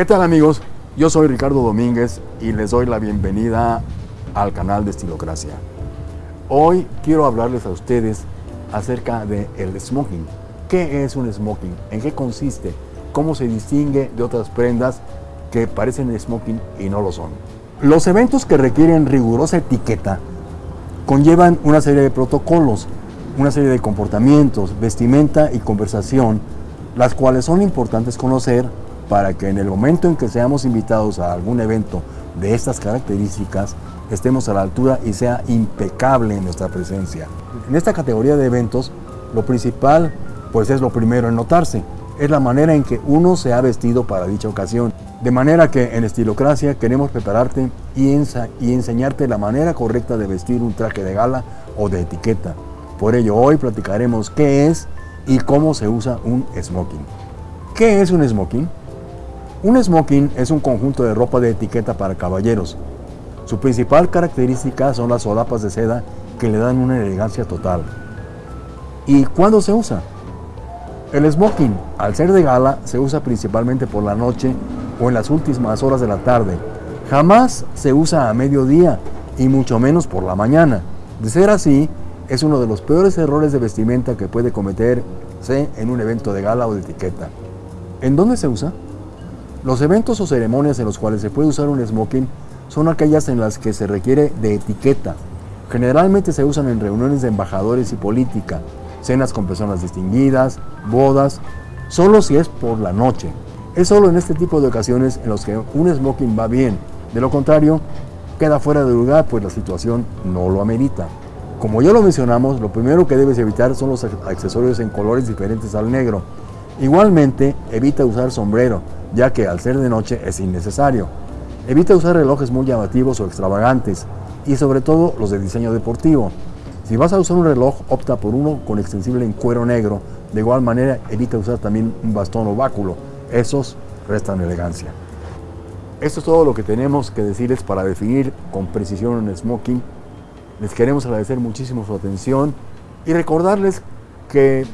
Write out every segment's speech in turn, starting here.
¿Qué tal amigos? Yo soy Ricardo Domínguez y les doy la bienvenida al canal de Estilocracia. Hoy quiero hablarles a ustedes acerca del el smoking. ¿Qué es un smoking? ¿En qué consiste? ¿Cómo se distingue de otras prendas que parecen smoking y no lo son? Los eventos que requieren rigurosa etiqueta conllevan una serie de protocolos, una serie de comportamientos, vestimenta y conversación, las cuales son importantes conocer para que en el momento en que seamos invitados a algún evento de estas características, estemos a la altura y sea impecable en nuestra presencia. En esta categoría de eventos, lo principal pues es lo primero en notarse, es la manera en que uno se ha vestido para dicha ocasión. De manera que en Estilocracia queremos prepararte y, y enseñarte la manera correcta de vestir un traje de gala o de etiqueta. Por ello hoy platicaremos qué es y cómo se usa un smoking. ¿Qué es un smoking? Un smoking es un conjunto de ropa de etiqueta para caballeros. Su principal característica son las solapas de seda que le dan una elegancia total. ¿Y cuándo se usa? El smoking, al ser de gala, se usa principalmente por la noche o en las últimas horas de la tarde. Jamás se usa a mediodía y mucho menos por la mañana. De ser así, es uno de los peores errores de vestimenta que puede cometerse en un evento de gala o de etiqueta. ¿En dónde se usa? Los eventos o ceremonias en los cuales se puede usar un smoking son aquellas en las que se requiere de etiqueta. Generalmente se usan en reuniones de embajadores y política, cenas con personas distinguidas, bodas, solo si es por la noche. Es solo en este tipo de ocasiones en los que un smoking va bien. De lo contrario, queda fuera de lugar pues la situación no lo amerita. Como ya lo mencionamos, lo primero que debes evitar son los accesorios en colores diferentes al negro. Igualmente, evita usar sombrero, ya que al ser de noche es innecesario. Evita usar relojes muy llamativos o extravagantes y sobre todo los de diseño deportivo. Si vas a usar un reloj, opta por uno con extensible en cuero negro. De igual manera, evita usar también un bastón o báculo. Esos restan elegancia. Esto es todo lo que tenemos que decirles para definir con precisión un smoking. Les queremos agradecer muchísimo su atención y recordarles que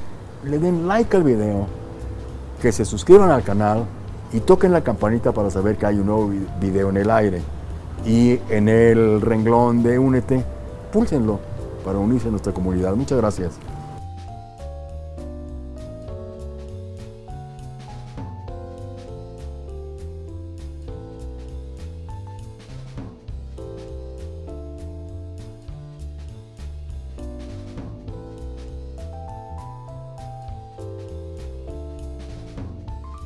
le den like al video, que se suscriban al canal y toquen la campanita para saber que hay un nuevo video en el aire. Y en el renglón de Únete, púlsenlo para unirse a nuestra comunidad. Muchas gracias.